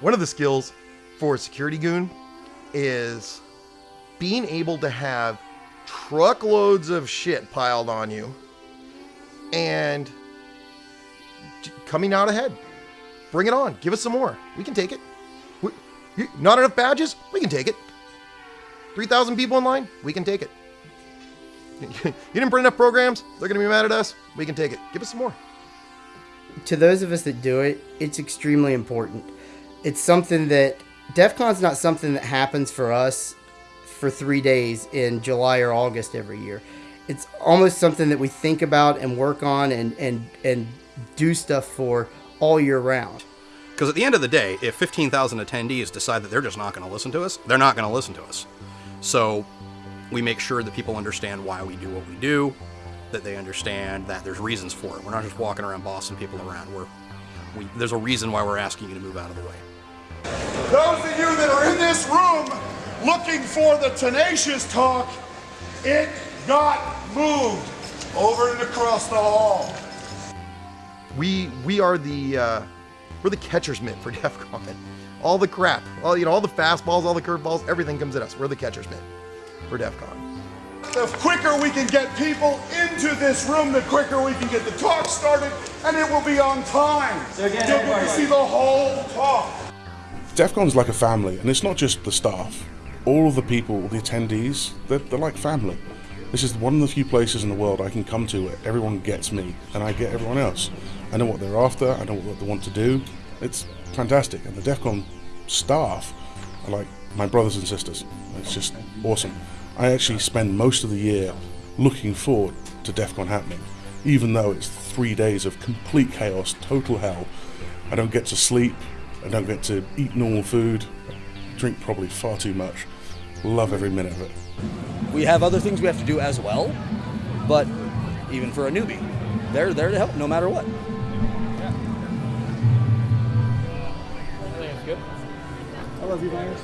One of the skills for a security goon is being able to have truckloads of shit piled on you and coming out ahead. Bring it on. Give us some more. We can take it. Not enough badges? We can take it. 3,000 people in line? We can take it. you didn't bring enough programs? They're going to be mad at us? We can take it. Give us some more. to those of us that do it, it's extremely important. It's something that DEF CON's not something that happens for us for three days in July or August every year. It's almost something that we think about and work on and, and, and do stuff for all year round. Because at the end of the day, if 15,000 attendees decide that they're just not going to listen to us, they're not going to listen to us. So we make sure that people understand why we do what we do, that they understand that there's reasons for it. We're not just walking around bossing people around. We're, we, there's a reason why we're asking you to move out of the way. Those of you that are in this room looking for the tenacious talk, it got moved over and across the hall. We we are the uh, we're the catcher's mitt for DEF CON. All the crap, all you know, all the fastballs, all the curveballs, everything comes at us. We're the catcher's mitt for DEF CON. The quicker we can get people into this room, the quicker we can get the talk started, and it will be on time. So You'll get to see the whole talk. DEF CON's like a family, and it's not just the staff. All of the people, the attendees, they're, they're like family. This is one of the few places in the world I can come to where everyone gets me, and I get everyone else. I know what they're after, I know what they want to do. It's fantastic, and the DEF CON staff are like my brothers and sisters. It's just awesome. I actually spend most of the year looking forward to DEF CON happening, even though it's three days of complete chaos, total hell. I don't get to sleep, I don't get to eat normal food, drink probably far too much. Love every minute of it. We have other things we have to do as well, but even for a newbie, they're there to help no matter what. I think good. I love you, Myers.